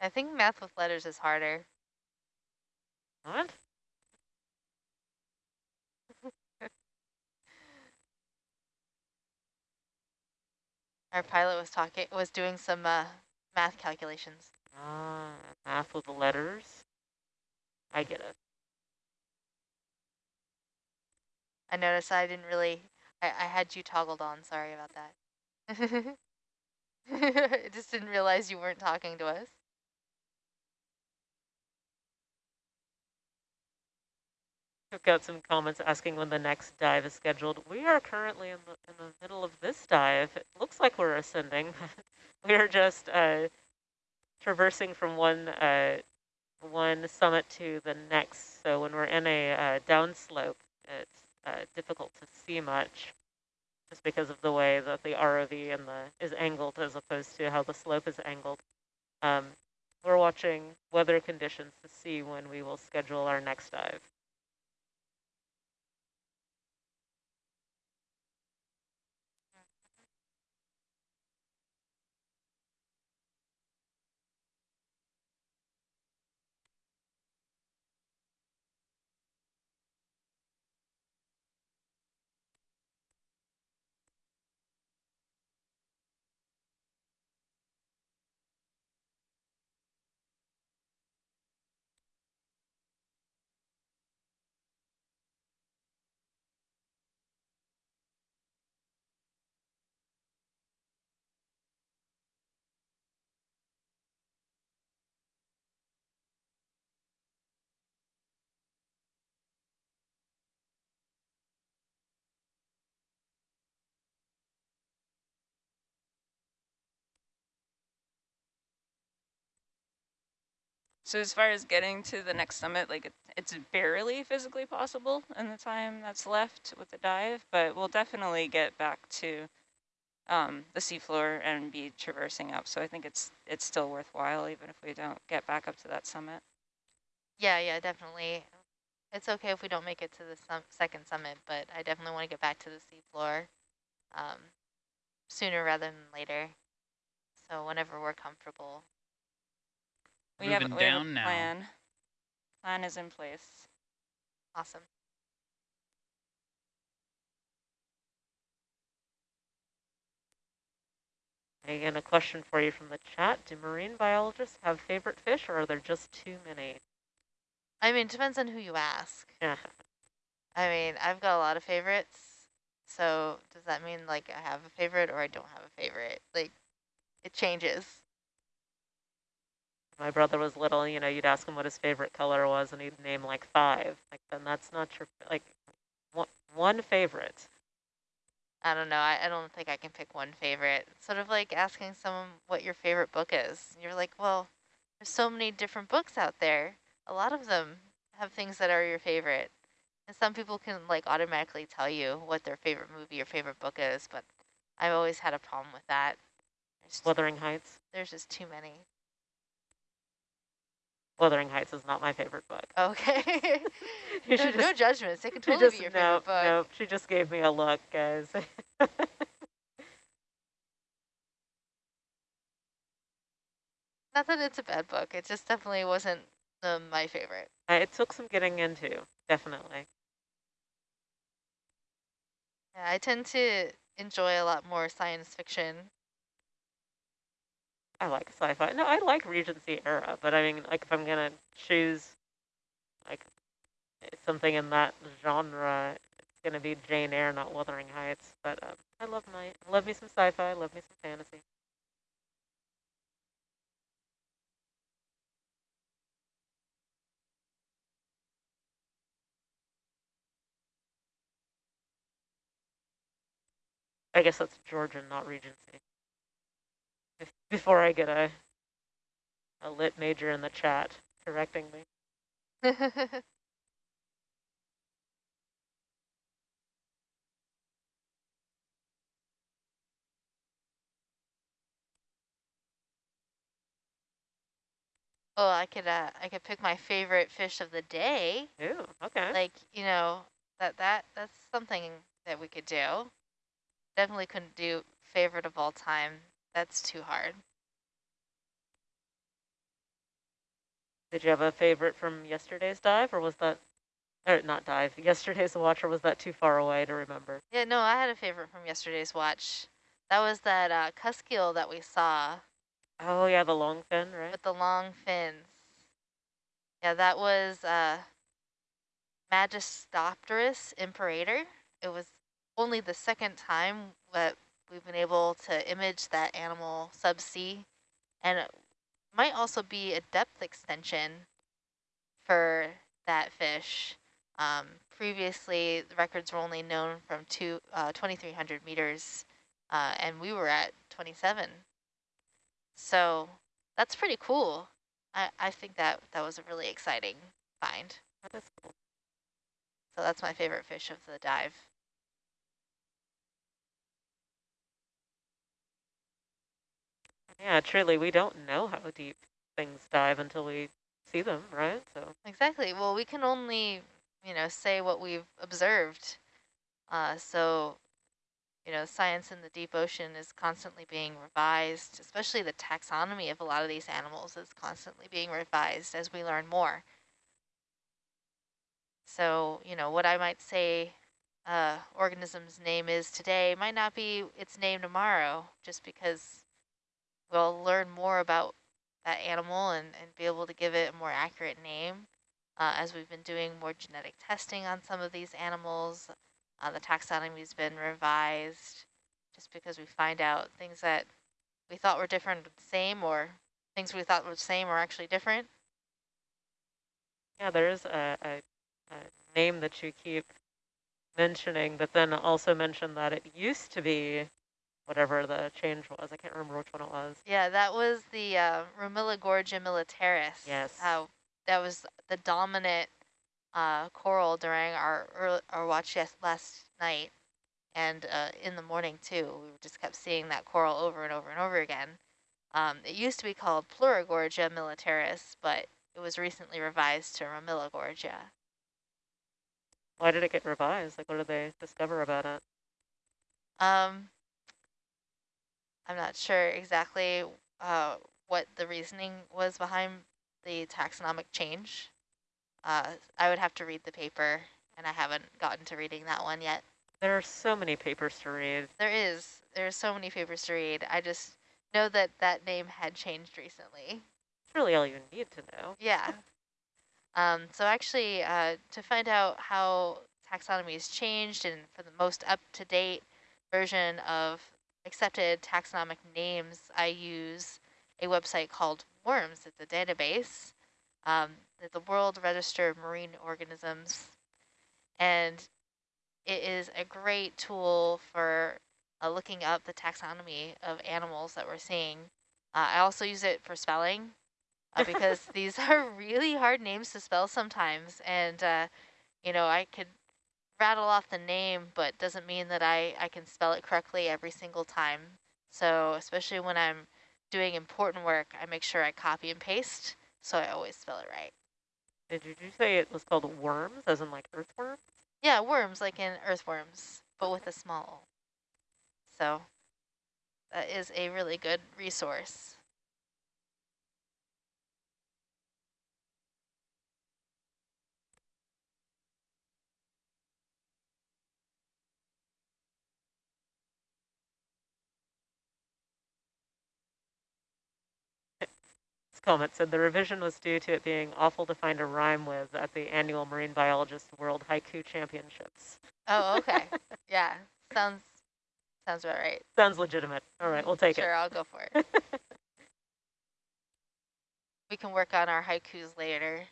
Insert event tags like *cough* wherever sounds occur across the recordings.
I think math with letters is harder. What? *laughs* Our pilot was talking, was doing some uh, math calculations. Ah, math with the letters. I get it. I noticed I didn't really, I, I had you toggled on. Sorry about that. *laughs* I just didn't realize you weren't talking to us. I've got some comments asking when the next dive is scheduled. We are currently in the, in the middle of this dive. It looks like we're ascending. *laughs* we are just uh, traversing from one uh, one summit to the next. So when we're in a uh, downslope, it's uh, difficult to see much just because of the way that the ROV and the is angled as opposed to how the slope is angled. Um, we're watching weather conditions to see when we will schedule our next dive. So as far as getting to the next summit, like it, it's barely physically possible in the time that's left with the dive, but we'll definitely get back to um, the seafloor and be traversing up. So I think it's it's still worthwhile even if we don't get back up to that summit. Yeah, yeah, definitely. It's okay if we don't make it to the sum second summit, but I definitely want to get back to the seafloor um, sooner rather than later. So whenever we're comfortable, we have, we have a plan. Now. Plan is in place. Awesome. Again, a question for you from the chat. Do marine biologists have favorite fish or are there just too many? I mean, it depends on who you ask. Yeah. I mean, I've got a lot of favorites. So does that mean like I have a favorite or I don't have a favorite? Like it changes my brother was little, you know, you'd ask him what his favorite color was and he'd name like five. Like, then that's not your, like, one, one favorite. I don't know. I, I don't think I can pick one favorite. It's sort of like asking someone what your favorite book is. You're like, well, there's so many different books out there. A lot of them have things that are your favorite. And some people can like automatically tell you what their favorite movie or favorite book is, but I've always had a problem with that. There's Wuthering Heights. There's just too many. Wuthering Heights is not my favorite book. Okay. *laughs* no, just, no judgments. It can totally just, be your favorite book. Nope, she just gave me a look, guys. *laughs* not that it's a bad book. It just definitely wasn't um, my favorite. Uh, it took some getting into, definitely. Yeah, I tend to enjoy a lot more science fiction I like sci-fi. No, I like Regency era, but I mean, like, if I'm gonna choose, like, something in that genre, it's gonna be Jane Eyre, not Wuthering Heights. But um, I love my, love me some sci-fi, love me some fantasy. I guess that's Georgian, not Regency before I get a a lit major in the chat correcting me. *laughs* Oh, I could uh, I could pick my favorite fish of the day. Ooh, okay. Like you know that that that's something that we could do. Definitely couldn't do favorite of all time. That's too hard. Did you have a favorite from yesterday's dive, or was that, or not dive, yesterday's watch, or was that too far away to remember? Yeah, no, I had a favorite from yesterday's watch. That was that uh, cusk eel that we saw. Oh yeah, the long fin, right? With the long fins. Yeah, that was uh, Mastigopterus imperator. It was only the second time that we've been able to image that animal subsea. And it might also be a depth extension for that fish. Um, previously, the records were only known from two, uh, 2,300 meters, uh, and we were at 27. So that's pretty cool. I, I think that that was a really exciting find. That is cool. So that's my favorite fish of the dive. Yeah, truly, we don't know how deep things dive until we see them, right? So Exactly. Well, we can only, you know, say what we've observed. Uh, so, you know, science in the deep ocean is constantly being revised, especially the taxonomy of a lot of these animals is constantly being revised as we learn more. So, you know, what I might say uh, organism's name is today might not be its name tomorrow, just because we'll learn more about that animal and, and be able to give it a more accurate name. Uh, as we've been doing more genetic testing on some of these animals, uh, the taxonomy has been revised just because we find out things that we thought were different but the same or things we thought were the same are actually different. yeah, there is a, a, a name that you keep mentioning, but then also mention that it used to be whatever the change was. I can't remember which one it was. Yeah, that was the uh, Ramuligorgia militaris. Yes. Uh, that was the dominant uh, coral during our early, our watch yes, last night, and uh, in the morning too. We just kept seeing that coral over and over and over again. Um, it used to be called Pleurogorgia militaris, but it was recently revised to Ramuligorgia. Why did it get revised? Like, what did they discover about it? Um, I'm not sure exactly uh, what the reasoning was behind the taxonomic change. Uh, I would have to read the paper, and I haven't gotten to reading that one yet. There are so many papers to read. There is. There are so many papers to read. I just know that that name had changed recently. It's really all you need to know. Yeah. *laughs* um, so actually, uh, to find out how taxonomy has changed and for the most up-to-date version of accepted taxonomic names, I use a website called WoRMS. It's a database, um, the World Register of Marine Organisms, and it is a great tool for uh, looking up the taxonomy of animals that we're seeing. Uh, I also use it for spelling uh, because *laughs* these *laughs* are really hard names to spell sometimes, and uh, you know I could rattle off the name, but doesn't mean that I, I can spell it correctly every single time. So especially when I'm doing important work, I make sure I copy and paste, so I always spell it right. Did you say it was called worms, as in like earthworms? Yeah, worms, like in earthworms, but with a small. o. So that is a really good resource. Comment said the revision was due to it being awful to find a rhyme with at the annual Marine Biologist World Haiku Championships. Oh, okay. *laughs* yeah, sounds sounds about right. Sounds legitimate. All right, we'll take sure, it. Sure, I'll go for it. *laughs* we can work on our haikus later.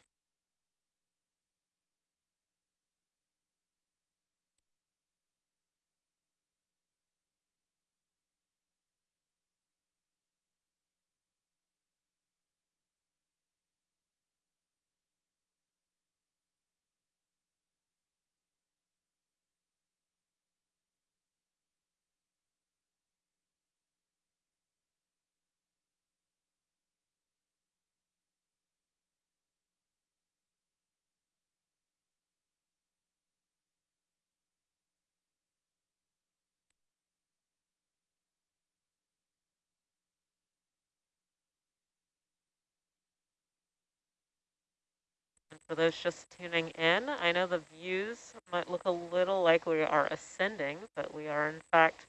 For those just tuning in, I know the views might look a little like we are ascending, but we are in fact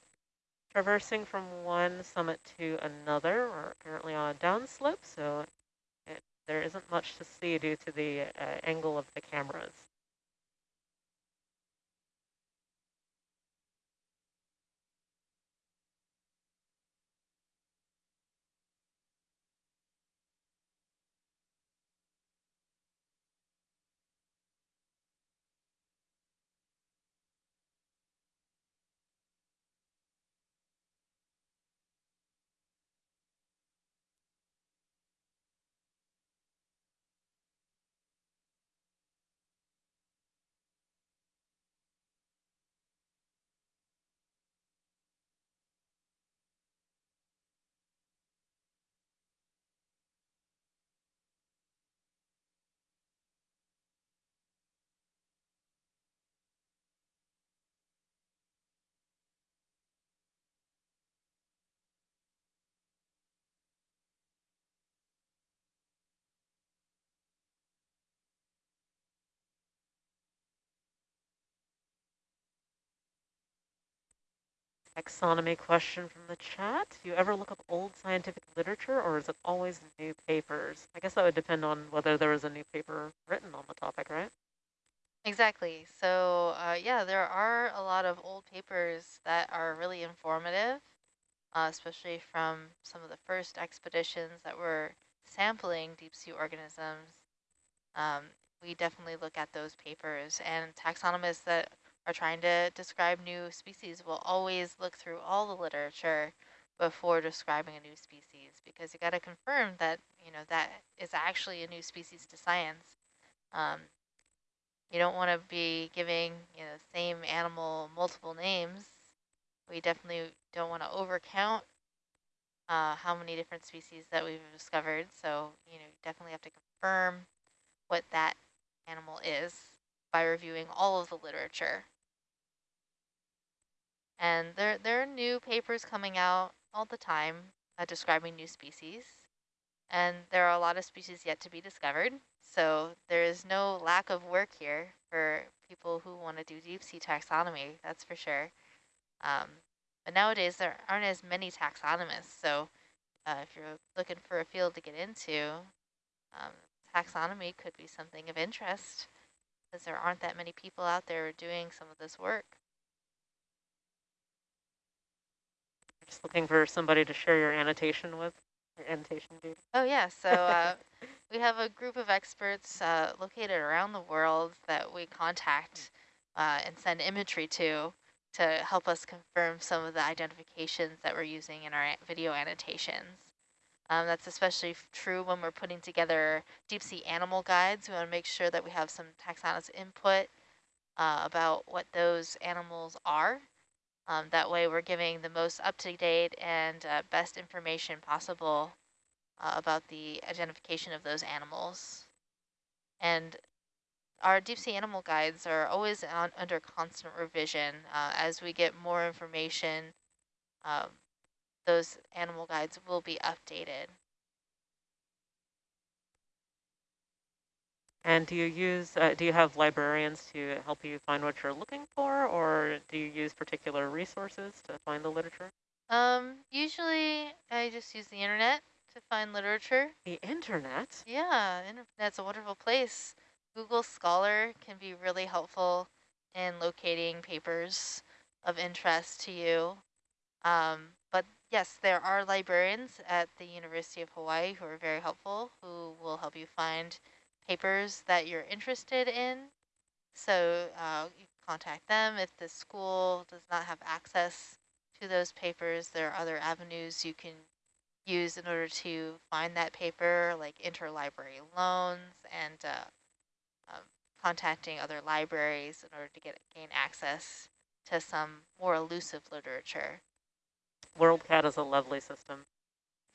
traversing from one summit to another. We're currently on a downslope, so it, there isn't much to see due to the uh, angle of the cameras. Taxonomy question from the chat. Do you ever look up old scientific literature or is it always new papers? I guess that would depend on whether there was a new paper written on the topic, right? Exactly. So uh, yeah, there are a lot of old papers that are really informative, uh, especially from some of the first expeditions that were sampling deep sea organisms. Um, we definitely look at those papers and taxonomists that are trying to describe new species will always look through all the literature before describing a new species because you got to confirm that you know that is actually a new species to science. Um, you don't want to be giving you know same animal multiple names. We definitely don't want to overcount uh, how many different species that we've discovered. So you know definitely have to confirm what that animal is by reviewing all of the literature. And there, there are new papers coming out all the time uh, describing new species. And there are a lot of species yet to be discovered. So there is no lack of work here for people who want to do deep sea taxonomy, that's for sure. Um, but nowadays there aren't as many taxonomists. So uh, if you're looking for a field to get into, um, taxonomy could be something of interest because there aren't that many people out there doing some of this work. Just looking for somebody to share your annotation with, your annotation dude. Oh yeah, so uh, *laughs* we have a group of experts uh, located around the world that we contact uh, and send imagery to to help us confirm some of the identifications that we're using in our video annotations. Um, that's especially true when we're putting together deep sea animal guides. We want to make sure that we have some taxonomist input uh, about what those animals are. Um, that way we're giving the most up-to-date and uh, best information possible uh, about the identification of those animals. And our deep sea animal guides are always on, under constant revision. Uh, as we get more information, um, those animal guides will be updated. And do you use, uh, do you have librarians to help you find what you're looking for, or do you use particular resources to find the literature? Um, usually I just use the internet to find literature. The internet? Yeah, internet's a wonderful place. Google Scholar can be really helpful in locating papers of interest to you. Um, but yes, there are librarians at the University of Hawaii who are very helpful, who will help you find papers that you're interested in. So uh, you contact them. If the school does not have access to those papers, there are other avenues you can use in order to find that paper, like interlibrary loans and uh, um, contacting other libraries in order to get gain access to some more elusive literature. WorldCat is a lovely system.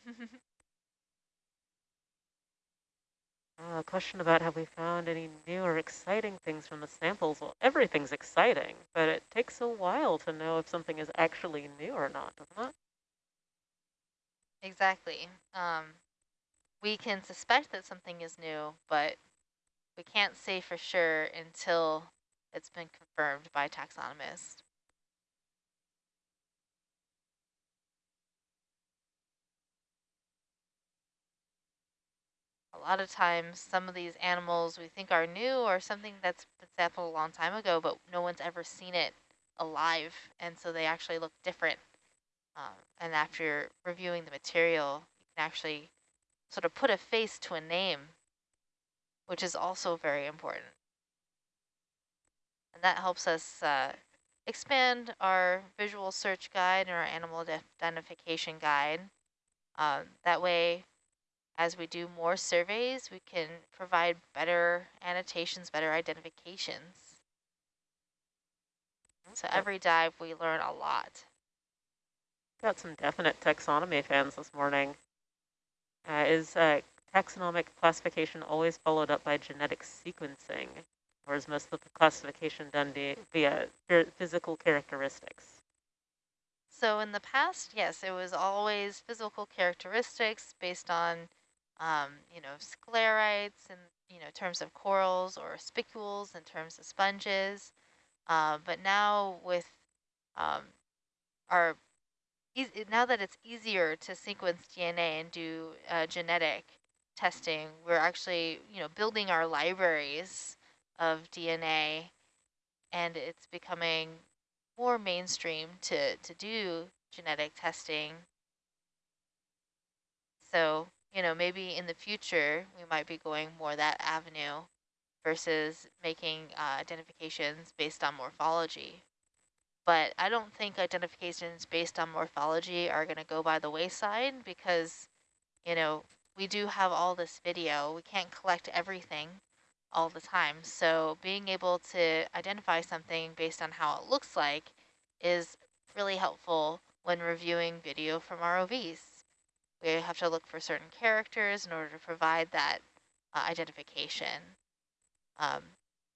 *laughs* Uh, a question about have we found any new or exciting things from the samples? Well, everything's exciting, but it takes a while to know if something is actually new or not, doesn't it? Exactly. Um, we can suspect that something is new, but we can't say for sure until it's been confirmed by taxonomists. A lot of times, some of these animals we think are new or something that's been sampled a long time ago, but no one's ever seen it alive, and so they actually look different. Um, and after reviewing the material, you can actually sort of put a face to a name, which is also very important. And that helps us uh, expand our visual search guide and our animal identification guide. Um, that way, as we do more surveys, we can provide better annotations, better identifications. So every dive, we learn a lot. Got some definite taxonomy fans this morning. Uh, is uh, taxonomic classification always followed up by genetic sequencing, or is most of the classification done via physical characteristics? So in the past, yes, it was always physical characteristics based on, um, you know, sclerites in you know terms of corals or spicules in terms of sponges. Uh, but now with um, our now that it's easier to sequence DNA and do uh, genetic testing, we're actually, you know, building our libraries of DNA and it's becoming more mainstream to, to do genetic testing. So, you know, maybe in the future, we might be going more that avenue versus making uh, identifications based on morphology but I don't think identifications based on morphology are going to go by the wayside because, you know, we do have all this video. We can't collect everything all the time. So being able to identify something based on how it looks like is really helpful when reviewing video from ROVs. We have to look for certain characters in order to provide that uh, identification. Um,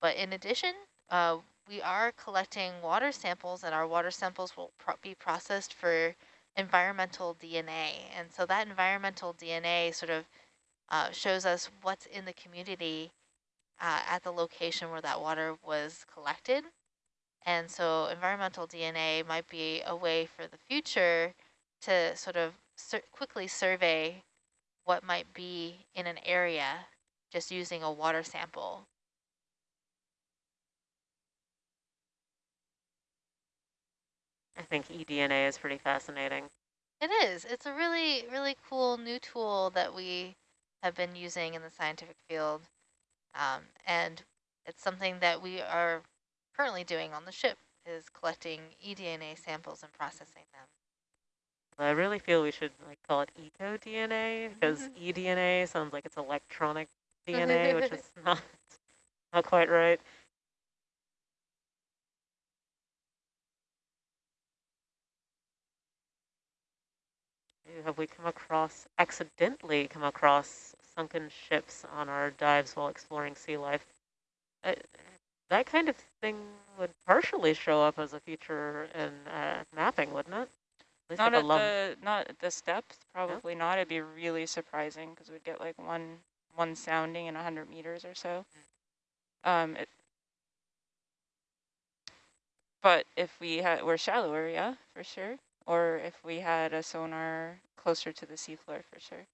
but in addition, uh, we are collecting water samples and our water samples will pro be processed for environmental DNA. And so that environmental DNA sort of uh, shows us what's in the community uh, at the location where that water was collected. And so environmental DNA might be a way for the future to sort of sur quickly survey what might be in an area just using a water sample. I think eDNA is pretty fascinating. It is. It's a really, really cool new tool that we have been using in the scientific field. Um, and it's something that we are currently doing on the ship is collecting eDNA samples and processing them. I really feel we should like call it eco-DNA because eDNA sounds like it's electronic DNA, which is *laughs* not, not quite right. have we come across, accidentally come across sunken ships on our dives while exploring sea life? Uh, that kind of thing would partially show up as a feature in uh, mapping, wouldn't it? At not like at the not at this depth, probably yeah. not. It'd be really surprising because we'd get like one one sounding in hundred meters or so. Mm. Um, it, but if we had, we're shallower, yeah, for sure or if we had a sonar closer to the seafloor for sure.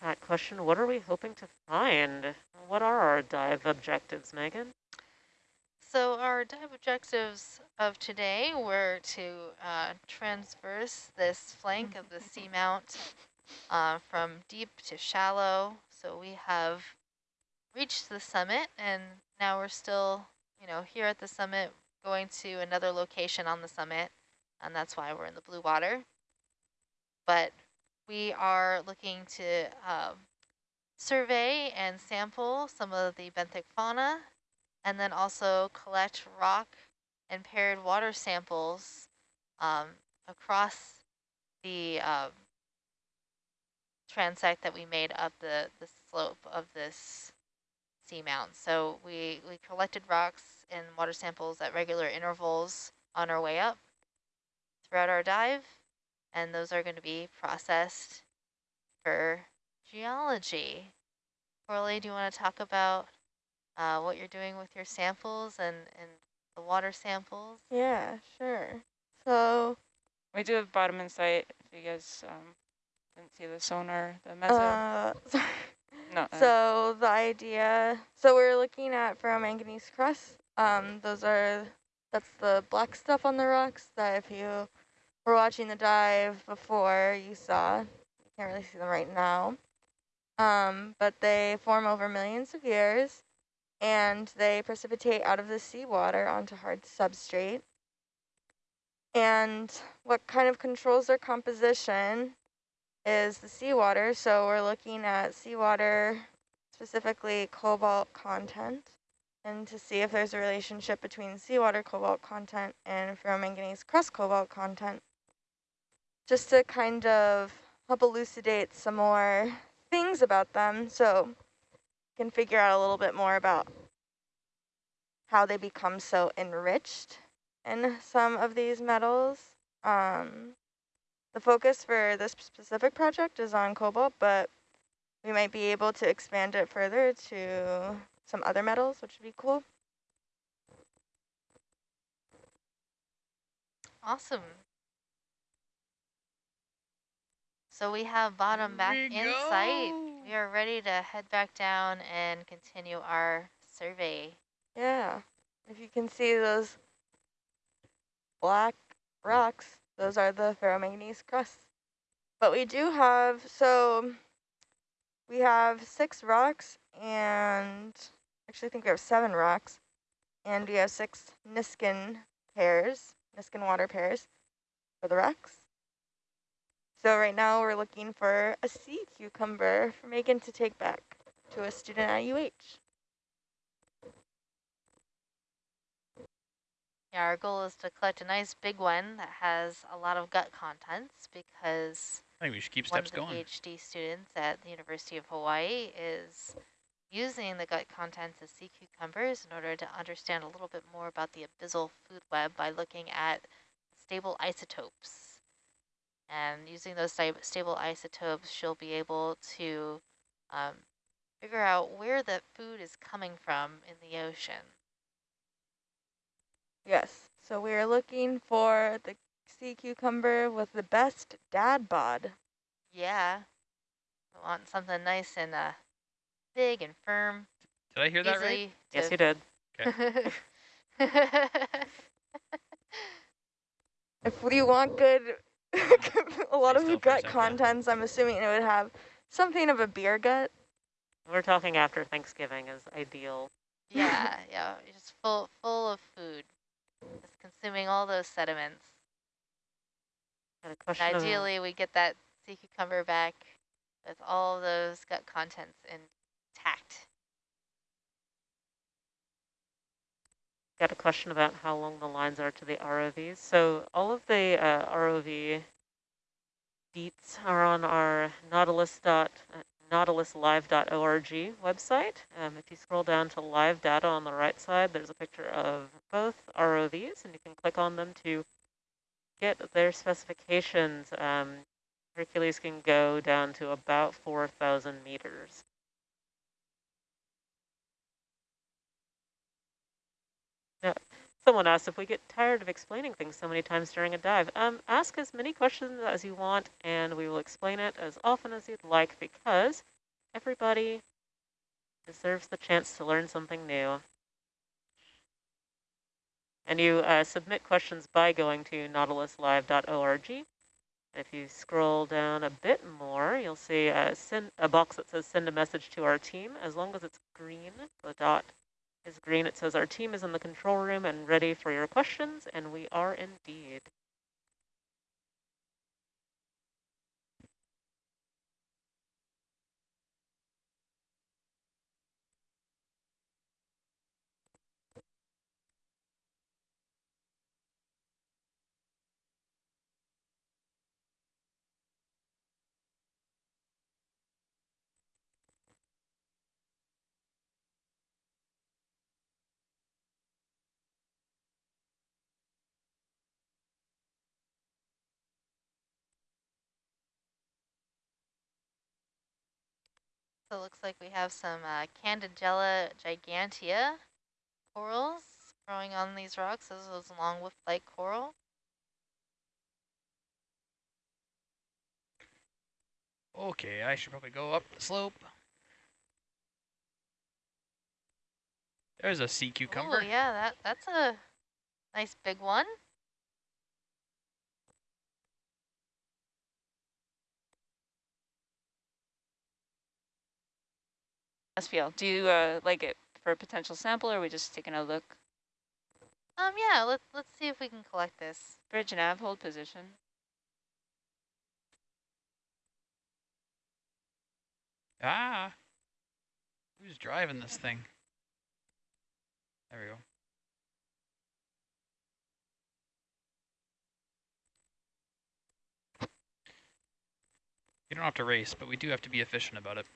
Chat question, what are we hoping to find? What are our dive objectives, Megan? So our dive objectives of today were to uh, transverse this flank of the seamount uh, from deep to shallow. So we have reached the summit and now we're still you know, here at the summit, going to another location on the summit, and that's why we're in the blue water. But we are looking to um, survey and sample some of the benthic fauna, and then also collect rock and paired water samples um, across the um, transect that we made up the, the slope of this seamount. So we, we collected rocks and water samples at regular intervals on our way up throughout our dive, and those are going to be processed for geology. Corley, do you want to talk about uh, what you're doing with your samples and, and the water samples? Yeah, sure. So We do have bottom insight if you guys um, didn't see the sonar, the mezzo. Uh, *laughs* sorry. no, uh, So the idea, so we're looking at ferromanganese crust. Um, those are, that's the black stuff on the rocks that if you were watching the dive before you saw, you can't really see them right now. Um, but they form over millions of years and they precipitate out of the seawater onto hard substrate. And what kind of controls their composition is the seawater. So we're looking at seawater, specifically cobalt content, and to see if there's a relationship between seawater cobalt content and ferromanganese crust cobalt content, just to kind of help elucidate some more things about them so can figure out a little bit more about how they become so enriched in some of these metals. Um, the focus for this specific project is on cobalt, but we might be able to expand it further to some other metals, which would be cool. Awesome. So we have bottom back we in sight. We are ready to head back down and continue our survey. Yeah, if you can see those black rocks, those are the ferromanganese crusts. But we do have, so we have six rocks and actually I think we have seven rocks and we have six Niskin pairs, Niskin water pairs for the rocks. So right now we're looking for a sea cucumber for Megan to take back to a student at UH. Yeah, our goal is to collect a nice big one that has a lot of gut contents because I think we should keep one steps of the going. PhD students at the University of Hawaii is using the gut contents of sea cucumbers in order to understand a little bit more about the abyssal food web by looking at stable isotopes. And using those stable isotopes, she'll be able to um, figure out where the food is coming from in the ocean. Yes, so we are looking for the sea cucumber with the best dad bod. Yeah, I want something nice and uh, big and firm. Did I hear that right? Yes, to you did. Okay. *laughs* if we want good, *laughs* a lot Stay of the gut second. contents, I'm assuming it would have something of a beer gut. We're talking after Thanksgiving is ideal. yeah, *laughs* yeah, just full full of food, just consuming all those sediments. Got a And question of- ideally, we get that sea cucumber back with all those gut contents intact. Got a question about how long the lines are to the ROVs. So all of the uh, ROV deets are on our nautilus dot, uh, nautiluslive.org website. Um, if you scroll down to live data on the right side, there's a picture of both ROVs, and you can click on them to get their specifications. Um, Hercules can go down to about 4,000 meters. Someone asked if we get tired of explaining things so many times during a dive. Um, ask as many questions as you want, and we will explain it as often as you'd like, because everybody deserves the chance to learn something new. And you uh, submit questions by going to nautiluslive.org. If you scroll down a bit more, you'll see a, send, a box that says send a message to our team. As long as it's green, the dot is green. It says our team is in the control room and ready for your questions, and we are indeed. So it looks like we have some uh, Candidella gigantea corals growing on these rocks. This is long with like coral. Okay, I should probably go up the slope. There's a sea cucumber. Oh yeah, that that's a nice big one. SPL, do you uh, like it for a potential sample, or are we just taking a look? Um, yeah, let's let's see if we can collect this. Bridge and nav, hold position. Ah! Who's driving this thing? There we go. You don't have to race, but we do have to be efficient about it.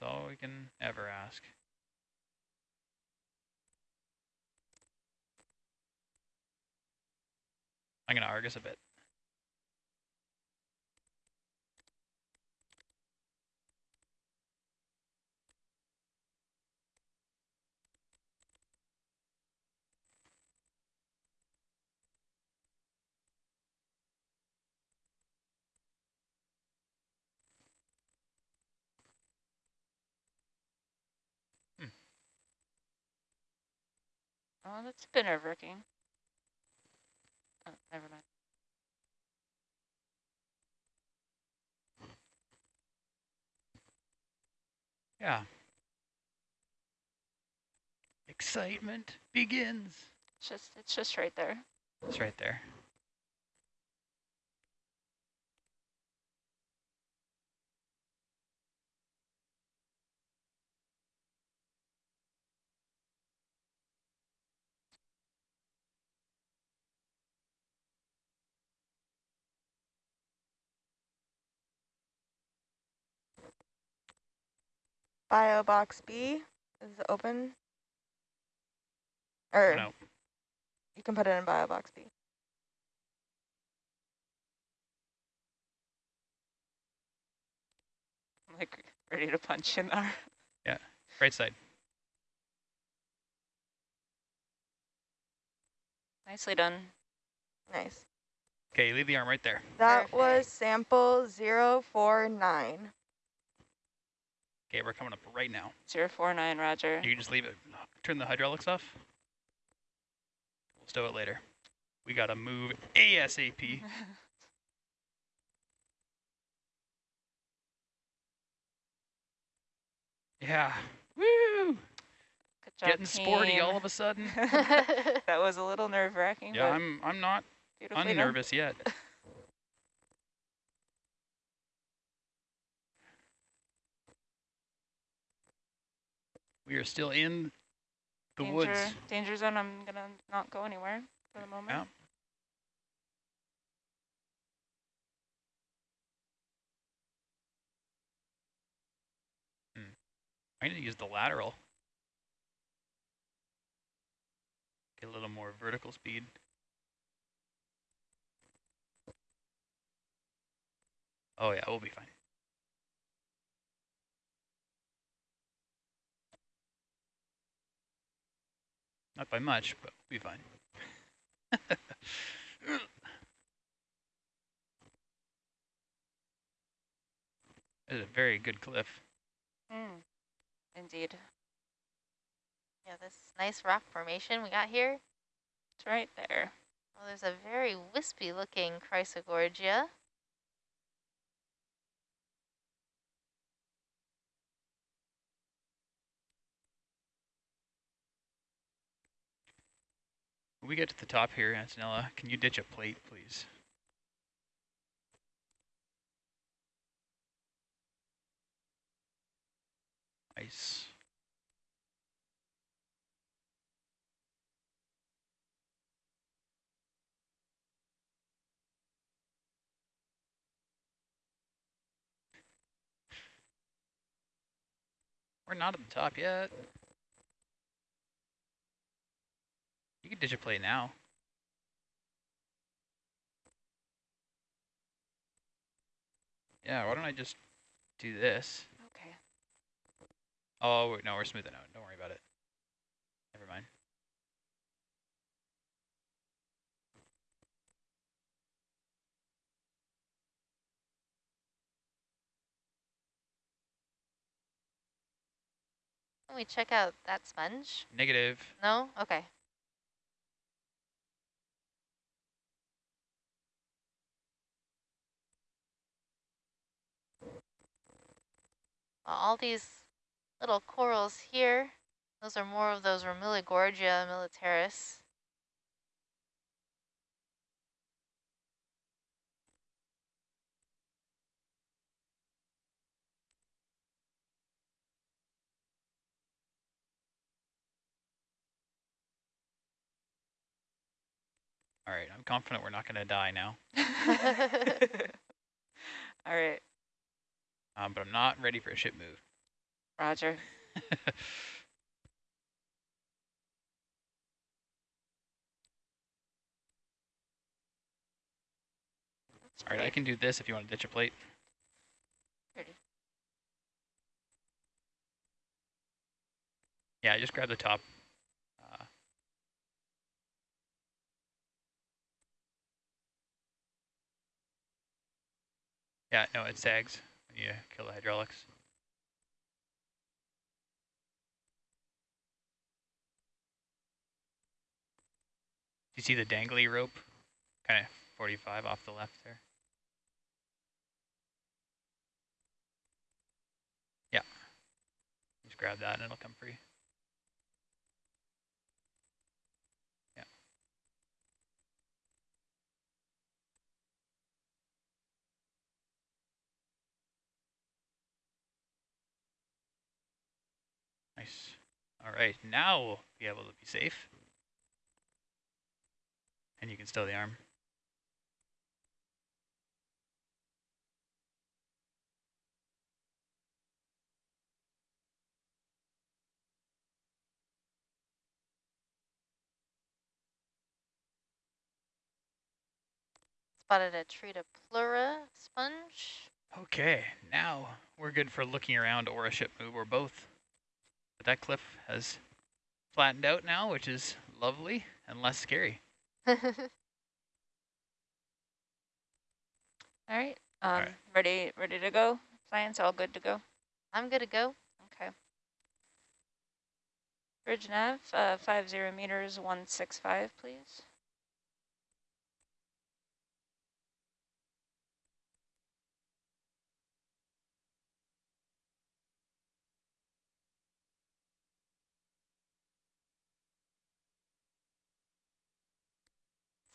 That's all we can ever ask. I'm going to Argus a bit. Oh, that's a bit nerve-wracking. Oh, never mind. Yeah. Excitement begins. It's just, it's just right there. It's right there. Bio box B is open. Or No. you can put it in bio box B. I'm like ready to punch in there. Yeah, right side. Nicely done. Nice. Okay, leave the arm right there. That was sample 049. Okay, we're coming up right now. Zero four nine, Roger. You can just leave it. Turn the hydraulics off. We'll stow it later. We gotta move ASAP. *laughs* Yeah. Woo! Good job, Getting sporty all of a sudden. *laughs* that was a little nerve-wracking, Yeah, but I'm I'm not beautifully done. unnervous yet. *laughs* We are still in the danger, woods. Danger zone, I'm gonna not go anywhere for the moment. Yeah. Hmm. I need to use the lateral. Get a little more vertical speed. Oh yeah, we'll be fine. Not by much, but we'll be fine. *laughs* It's a very good cliff. Mm, indeed. yeah, this nice rock formation we got here. It's right there. Oh, there's a very wispy looking Chrysogorgia. We get to the top here, Antonella, can you ditch a plate, please? Nice. We're not at the top yet. You can plate now. Yeah, why don't I just do this? Okay. Oh, wait, no, we're smoothing out. Don't worry about it. Never mind. Can we check out that sponge? Negative. No? Okay. All these little corals here, those are more of those Ramuligorgia militaris. All right, I'm confident we're not going to die now, *laughs* *laughs* All right, um, but I'm not ready for a ship move. Roger. *laughs* All right, I can do this if you want to ditch a plate. Yeah, just grab the top. Uh, yeah, no, it sags you kill the hydraulics. Do you see the dangly rope? Kind of 45 off the left there. Yeah. Just grab that and it'll come free. Nice. All right, now we'll be able to be safe. And you can stow the arm. Spotted a Tretopleura sponge. Okay, now we're good for looking around or a ship move or both. But that cliff has flattened out now, which is lovely and less scary. *laughs* All right. Um, right. ready, ready to go. Science, all good to go. I'm good to go. Okay. Bridge nav, uh, five zero meters, one six five, please.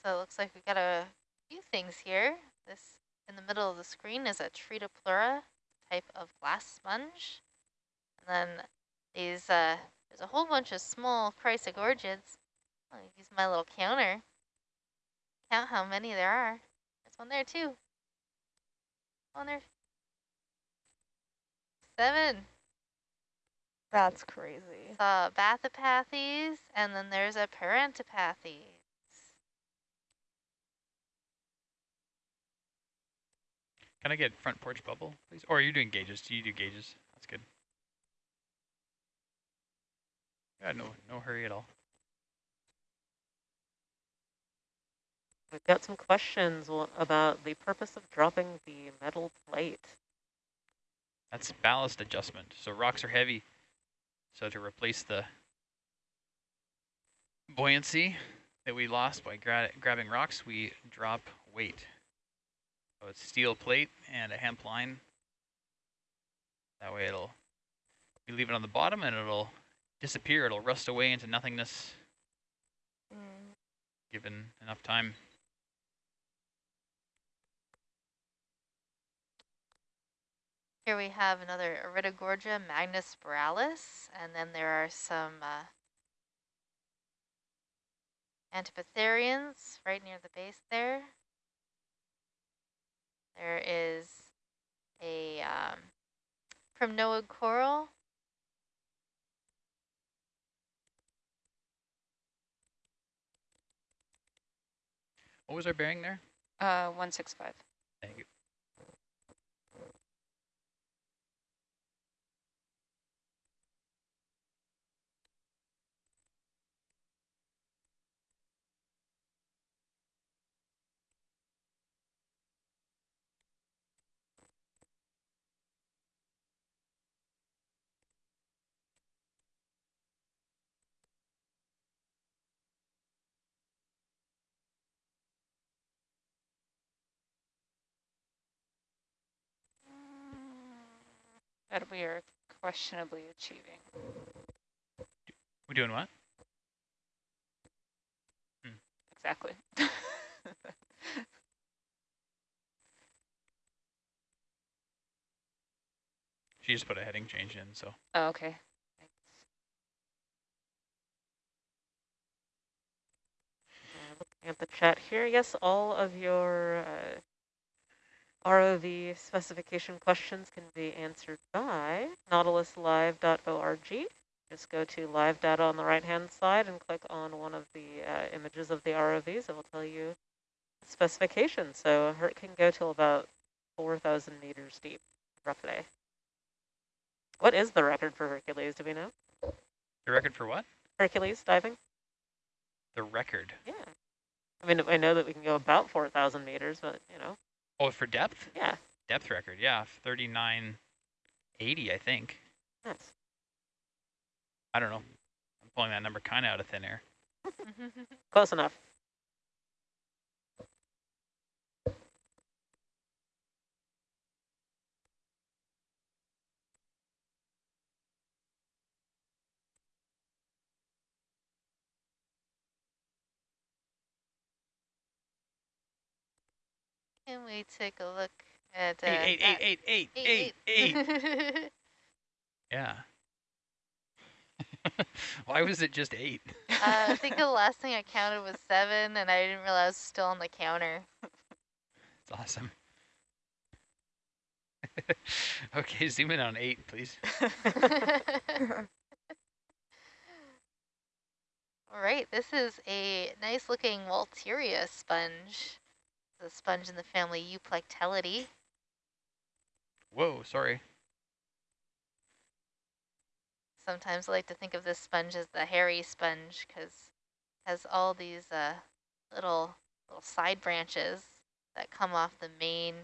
So it looks like we got a few things here. This in the middle of the screen is a Tretopleura type of glass sponge. And then these, uh, there's a whole bunch of small chrysogorgids. I'll use my little counter. Count how many there are. There's one there too. One there. Seven. That's crazy. Saw Bathypathes, and then there's a Parantipathes. Can I get front porch bubble, please? Or are you doing gauges? Do you do gauges? That's good. Yeah, no, no hurry at all. We've got some questions about the purpose of dropping the metal plate. That's ballast adjustment. So rocks are heavy. So to replace the buoyancy that we lost by gra grabbing rocks, we drop weight. So it's steel plate and a hemp line. That way it'll, we leave it on the bottom and it'll disappear. It'll rust away into nothingness Mm. given enough time. Here we have another Iridogorgia magnispiralis, and then there are some uh, Antipatharians right near the base there. There is a um, Noah coral. What was our bearing there? Uh, 165. That we are questionably achieving. We're doing what? Exactly. *laughs* She just put a heading change in, so. oh, okay. Thanks. Uh, looking at the chat here, yes, all of your uh, ROV specification questions can be answered by nautiluslive.org. Just go to live data on the right-hand side and click on one of the uh, images of the ROVs. It will tell you specification. So it can go till about 4,000 meters deep, roughly. What is the record for Hercules, do we know? The record for what? Hercules diving? The record. Yeah. I mean, I know that we can go about 4,000 meters, but, you know, Oh, for depth? yeah, Depth record, yeah, 3980, I think. nice. I don't know. I'm pulling that number kind of out of thin air. *laughs* Close enough. Can we take a look at uh, Eight, eight, that- eight, eight, eight, eight, eight, eight. eight. *laughs* Yeah. *laughs* Why was it just eight? uh, I think the *laughs* last thing I counted was seven, and I didn't realize it was still on the counter. It's awesome. okay, zoom in on eight, please. All right, this is a nice looking Walteria sponge. The sponge in the family Euplectellidae. Whoa, sorry. Sometimes I like to think of this sponge as the hairy sponge because it has all these uh, little little side branches that come off the main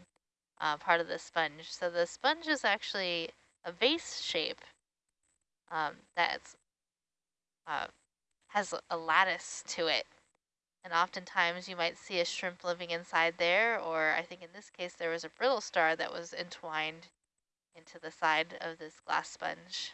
uh, part of the sponge. So the sponge is actually a vase shape um, that's uh, has a lattice to it. And oftentimes you might see a shrimp living inside there, or I think in this case there was a brittle star that was entwined into the side of this glass sponge.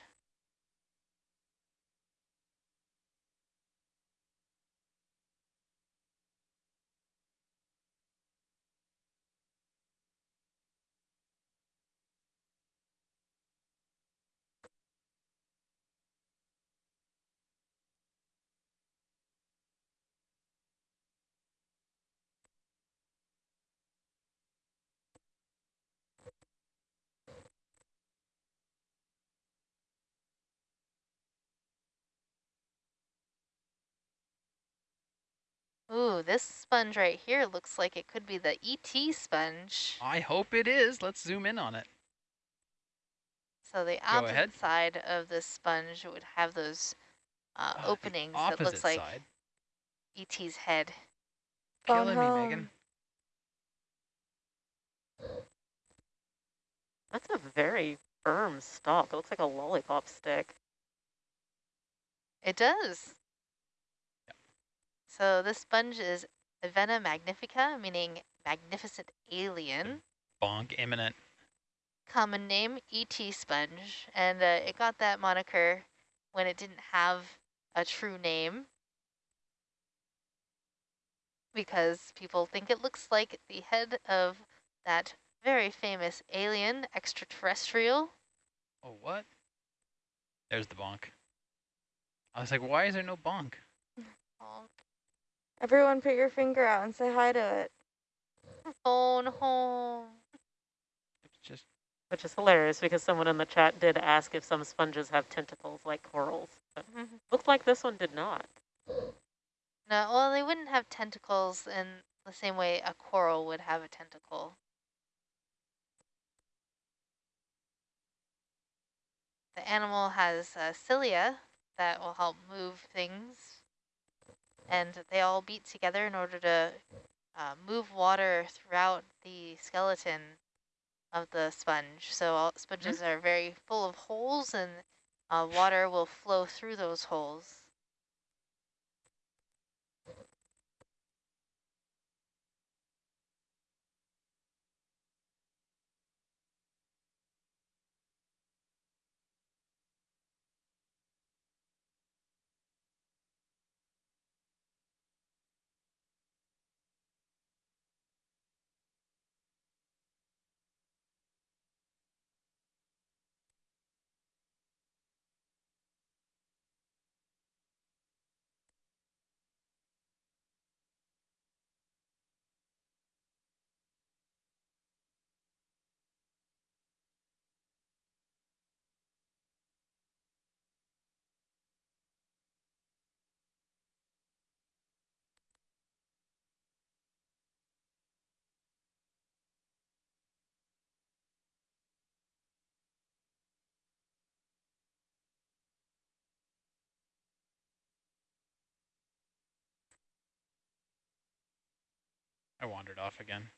Ooh, this sponge right here looks like it could be the ET sponge. I hope it is. Let's zoom in on it. So the Go opposite side of this sponge would have those uh, Ah, openings that opposite looks like side. ET's head. Killing me, Phone Megan. That's a very firm stalk. It looks like a lollipop stick. It does. So this sponge is Advhena magnifica, meaning magnificent alien. Bonk imminent. Common name, ET sponge. And uh, it got that moniker when it didn't have a true name. Because people think it looks like the head of that very famous alien extraterrestrial. Oh, what? There's the bonk. I was like, why is there no bonk? *laughs* Oh, Everyone put your finger out and say hi to it. phone home. It's just Which is hilarious because someone in the chat did ask if some sponges have tentacles like corals. But looks like this one did not. No, well, they wouldn't have tentacles in the same way a coral would have a tentacle. The animal has uh, cilia that will help move things, and they all beat together in order to uh, move water throughout the skeleton of the sponge. So all sponges are very full of holes, and uh, water will flow through those holes. I wandered off again.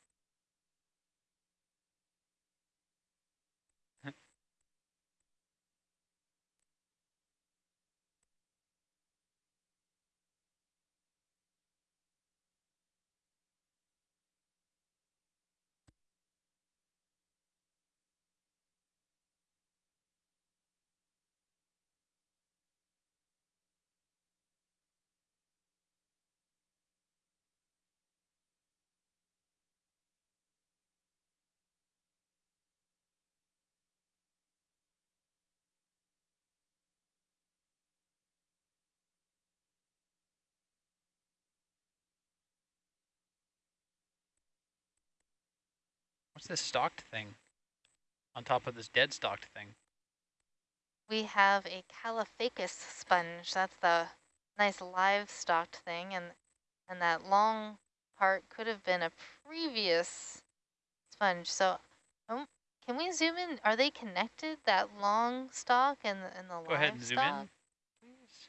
What's this stalked thing on top of this dead stalked thing? We have a Caulophacus sponge. That's the nice live stalked thing. And, and that long part could have been a previous sponge. So um, can we zoom in? Are they connected, that long stalk and the, and the Go ahead and zoom in, please.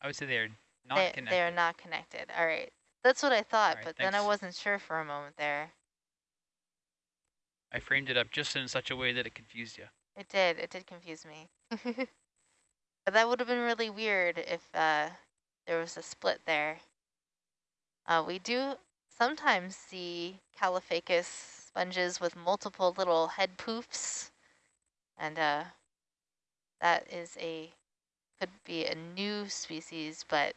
I would say they are not they, connected. They are not connected. All right. That's what I thought, right, but then I wasn't sure for a moment there. I framed it up just in such a way that it confused you. It did. It did confuse me. *laughs* but that would have been really weird if uh, there was a split there. Uh, we do sometimes see Caulophacus sponges with multiple little head poofs. And uh, that is a, could be a new species, but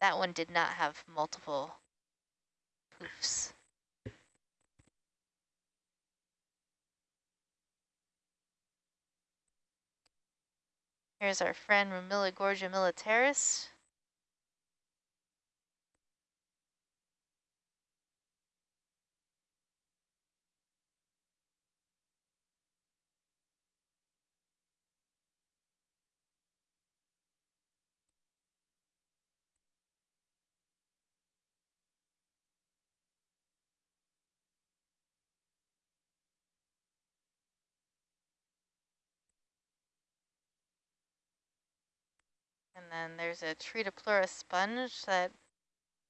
that one did not have multiple poofs. Here's our friend Ramuligorgia militaris. And then there's a Tretopleura sponge that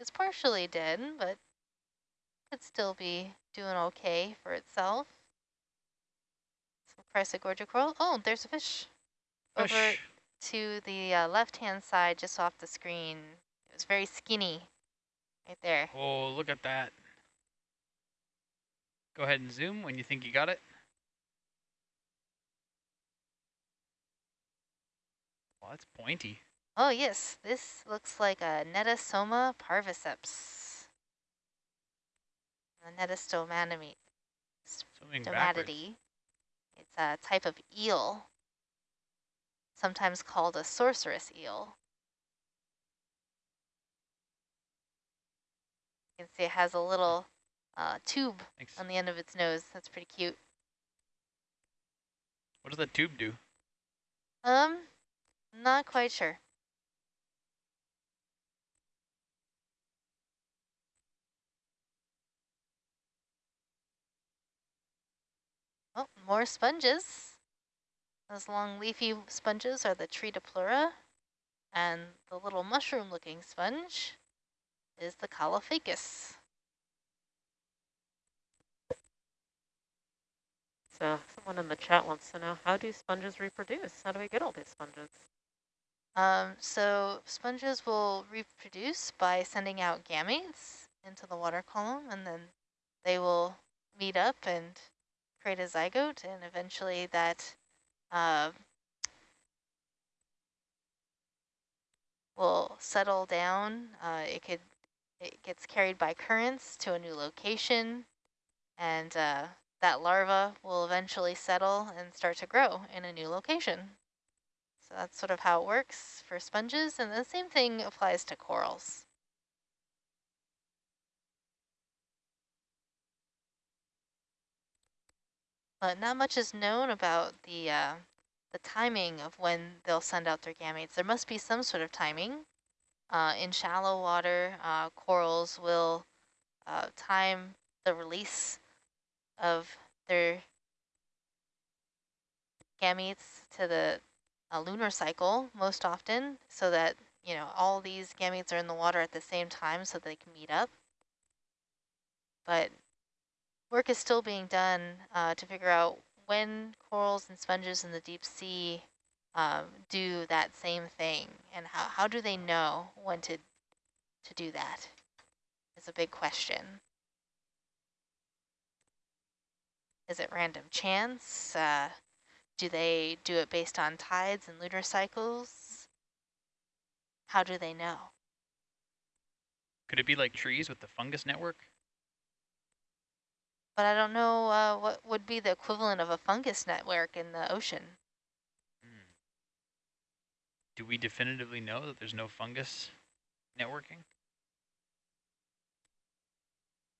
is partially dead, but could still be doing okay for itself. Some Chrysogorgia coral. Oh, there's a fish. Over to the uh, left-hand side, just off the screen. It was very skinny right there. Oh, look at that. Go ahead and zoom when you think you got it. Well, that's pointy. Oh, yes, this looks like a Nettastoma parviceps. A Netastomanimi Swimming stomatidae. It's a type of eel, sometimes called a sorceress eel. You can see it has a little uh, tube Thanks. on the end of its nose. That's pretty cute. What does that tube do? Um, not quite sure. Oh, more sponges. Those long leafy sponges are the Tretopleura, and the little mushroom-looking sponge is the Caulophacus. So someone in the chat wants to know, how do sponges reproduce? How do we get all these sponges? Um, so sponges will reproduce by sending out gametes into the water column, and then they will meet up and create a zygote, and eventually that uh, will settle down. Uh, it could it gets carried by currents to a new location, and uh, that larva will eventually settle and start to grow in a new location. So that's sort of how it works for sponges, and the same thing applies to corals. But not much is known about the uh, the timing of when they'll send out their gametes. There must be some sort of timing. Uh, in shallow water, uh, corals will uh, time the release of their gametes to the lunar cycle most often so that, you know, all these gametes are in the water at the same time so they can meet up. but work is still being done uh, to figure out when corals and sponges in the deep sea um, do that same thing and how, how do they know when to, to do that is a big question. Is it random chance? Uh, do they do it based on tides and lunar cycles? How do they know? Could it be like trees with the fungus network? But I don't know uh, what would be the equivalent of a fungus network in the ocean. Hmm. Do we definitively know that there's no fungus networking?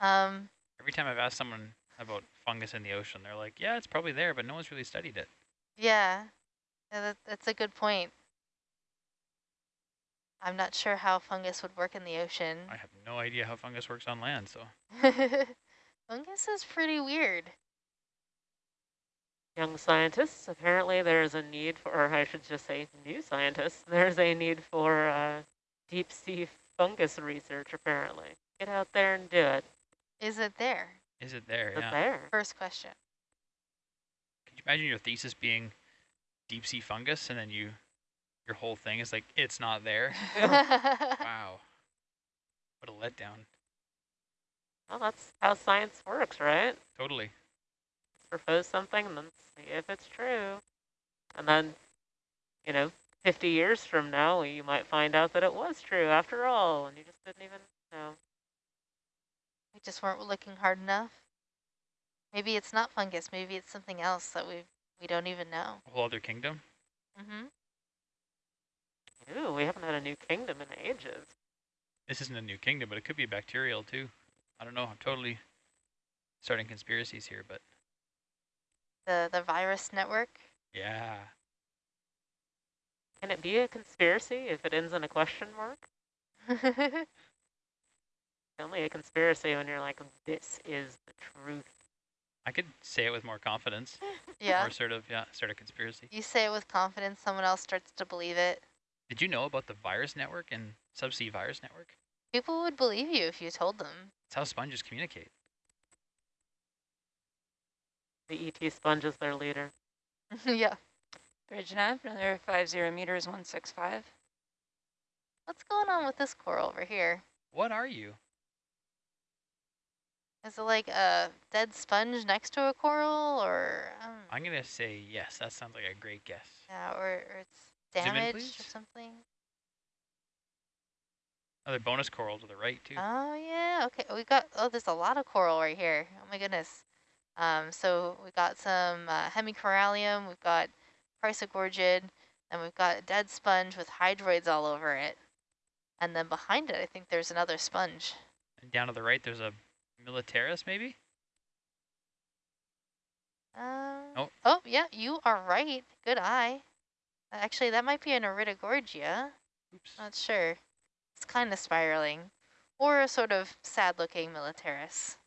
Um, Every time I've asked someone about fungus in the ocean, they're like, yeah, it's probably there, but no one's really studied it. yeah, yeah that, that's a good point. I'm not sure how fungus would work in the ocean. I have no idea how fungus works on land, so *laughs* fungus is pretty weird. Young scientists, apparently there's a need for, or I should just say new scientists, there's a need for uh, deep sea fungus research apparently. Get out there and do it. Is it there? is it there? It's yeah. there. First question. Could you imagine your thesis being deep sea fungus and then you your whole thing is like it's not there? *laughs* wow. What a letdown. Well, that's how science works, right? Totally. propose something and then see if it's true. And then, you know, 50 years from now, you might find out that it was true after all, and you just didn't even know. we just weren't looking hard enough. Maybe it's not fungus. Maybe it's something else that we we don't even know. A whole other kingdom. Mm-hmm. Ooh, we haven't had a new kingdom in ages. This isn't a new kingdom, but it could be bacterial too. I don't know. I'm totally starting conspiracies here, but The the virus network. yeah. Can it be a conspiracy if it ends in a question mark? *laughs* It's only a conspiracy when you're like, this is the truth. I could say it with more confidence. *laughs* yeah. Or sort of, yeah, start a conspiracy. You say it with confidence, someone else starts to believe it. Did you know about the virus network and subsea virus network? People would believe you if you told them. It's how sponges communicate. The ET sponge is their leader. *laughs* yeah. Bridge nav, another 50 meters, 165. What's going on with this coral over here? What are you? Is it like a dead sponge next to a coral, or um, I'm going to say yes. That sounds like a great guess. yeah, or, or it's Zoom in, damaged or something? Another bonus coral to the right, too. Oh yeah, okay. We got oh, there's a lot of coral right here. Oh my goodness. Um, so we got some uh, hemicorallium, we've got chrysogorgid, and we've got a dead sponge with hydroids all over it. And then behind it, I think there's another sponge. and down to the right, there's a militaris, maybe? Um, Oh. oh yeah, you are right. Good eye. Actually, that might be an iridogorgia. Oops. Not sure. It's kind of spiraling. Or a sort of sad-looking militaris.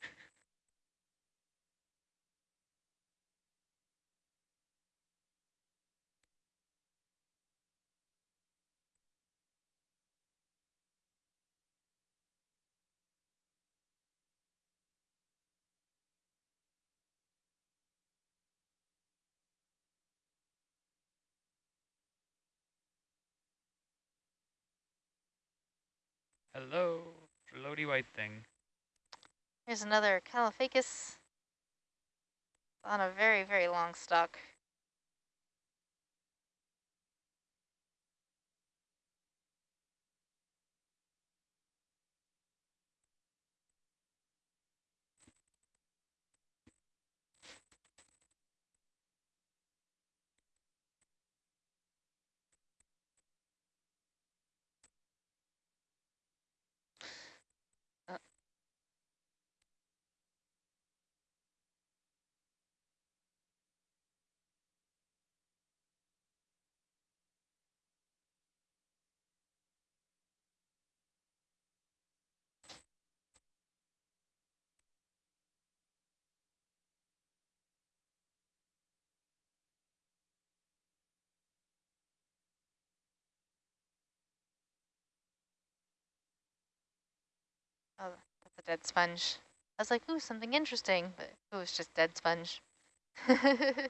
Hello, floaty white thing. Here's another Caulophacus on a very, very long stalk. Oh, that's a dead sponge. I was like, ooh, something interesting, but it was just dead sponge. *laughs* Got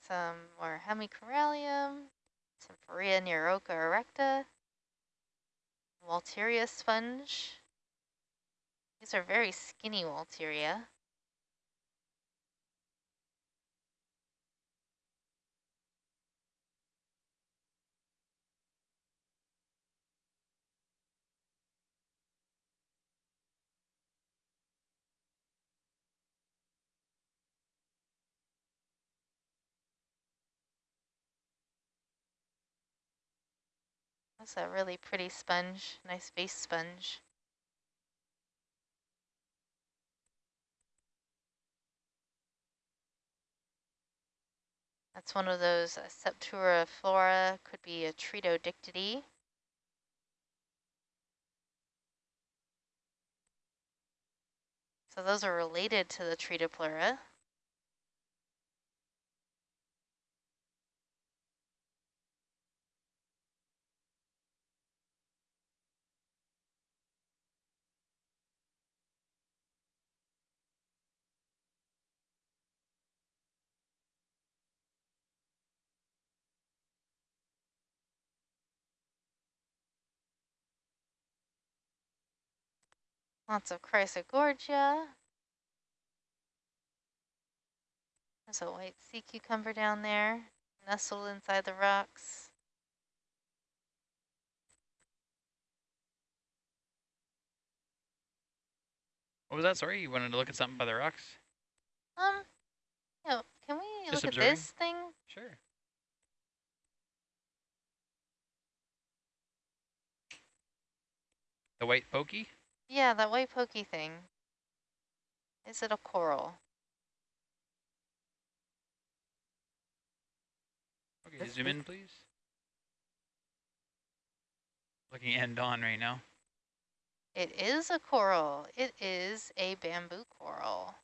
some more hemicorallium, some Pharia neuroca erecta, Walteria sponge. These are very skinny Walteria. That's a really pretty sponge, nice base sponge. That's one of those uh, Septura flora, could be a Tretodictyidae. So those are related to the Tritopleura. Lots of Chrysogorgia. There's a white sea cucumber down there, nestled inside the rocks. What was that? Sorry, you wanted to look at something by the rocks? Um, you know, can we Just look observing? at this thing? Sure. The white pokey? Yeah, that white pokey thing. Is it a coral? Okay, This zoom in, please. Looking end on right now. It is a coral. It is a bamboo coral.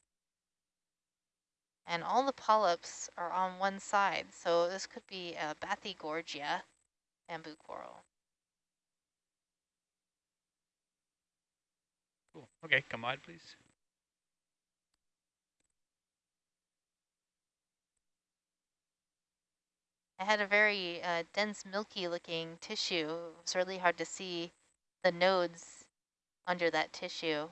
And all the polyps are on one side, so this could be a Bathygorgia bamboo coral. Cool. Okay, come on, please. I had a very uh, dense, milky looking tissue. It was really hard to see the nodes under that tissue.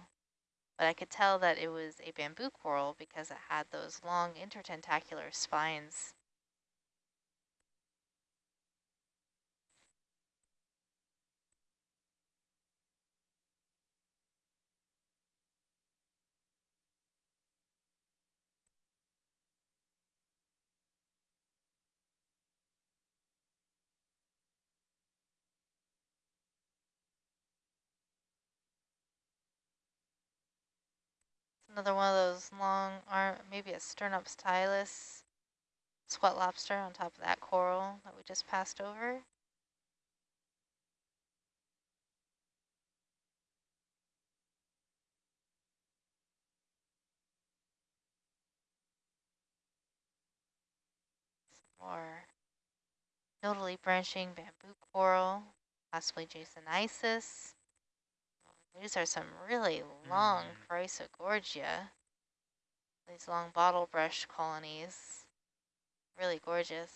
But I could tell that it was a bamboo coral because it had those long intertentacular spines. Another one of those long arm, maybe a Sternostylus squat lobster on top of that coral that we just passed over. Or nodally branching bamboo coral, possibly Jasonisis. These are some really long Mm. Chrysogorgia. These long bottle brush colonies. Really gorgeous.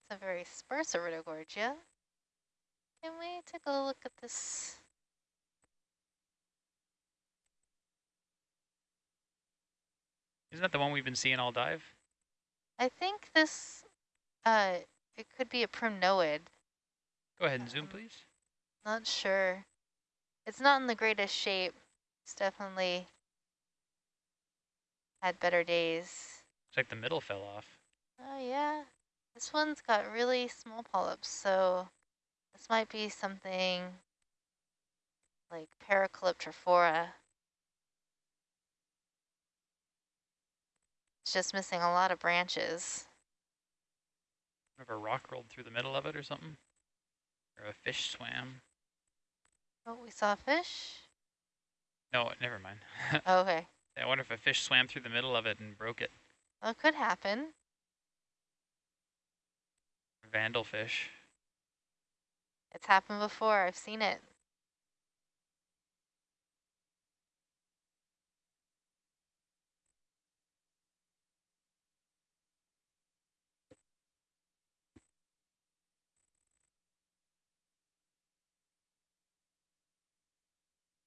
It's a very sparse Iridogorgia. Can we take a look at this? Isn't that the one we've been seeing all dive? I think this, uh, it could be a primnoid. Go ahead and zoom, Um, please. Not sure. It's not in the greatest shape. It's definitely had better days. Looks like the middle fell off. Oh yeah, this one's got really small polyps, so this might be something like Paracalyptrophora. It's just missing a lot of branches. If a rock rolled through the middle of it or something. Or a fish swam. Oh, we saw a fish? No, never mind. *laughs* Oh, okay. I wonder if a fish swam through the middle of it and broke it. Well, it could happen. Vandal fish. It's happened before. I've seen it.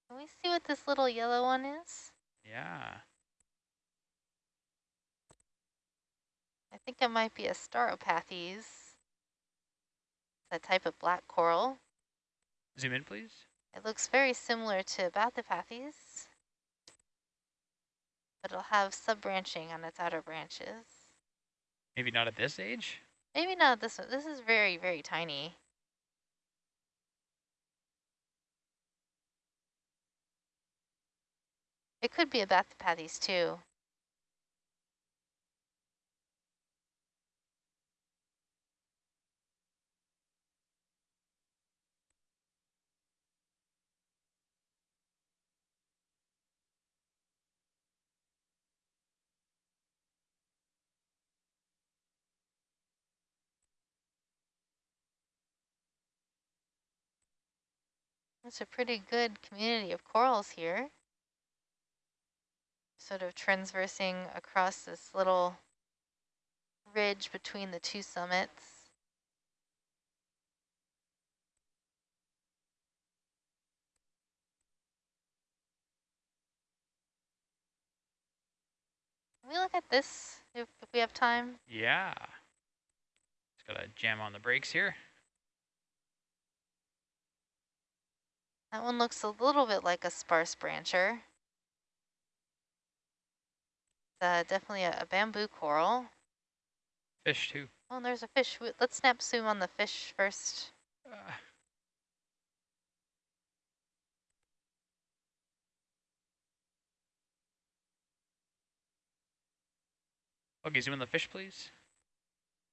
Can we see what this little yellow one is? Yeah. I think it might be a Stauropathes. A type of black coral. Zoom in, please. It looks very similar to bathypathes, but it'll have sub-branching on its outer branches. Maybe not at this age. Maybe not this one. This is very, very tiny. It could be a bathypathes too. It's a pretty good community of corals here. Sort of transversing across this little ridge between the two summits. Can we look at this if, if we have time? Yeah. Just gotta jam on the brakes here. That one looks a little bit like a sparse brancher. Uh, definitely a, a bamboo coral. Fish too. Oh, and there's a fish. Let's snap zoom on the fish first. Uh, okay, zoom in the fish, please.